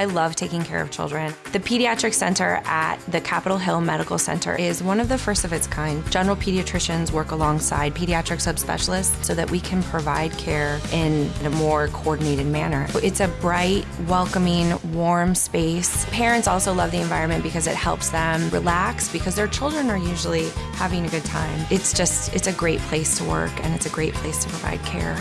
I love taking care of children. The Pediatric Center at the Capitol Hill Medical Center is one of the first of its kind. General pediatricians work alongside pediatric subspecialists so that we can provide care in a more coordinated manner. It's a bright, welcoming, warm space. Parents also love the environment because it helps them relax because their children are usually having a good time. It's just, it's a great place to work and it's a great place to provide care.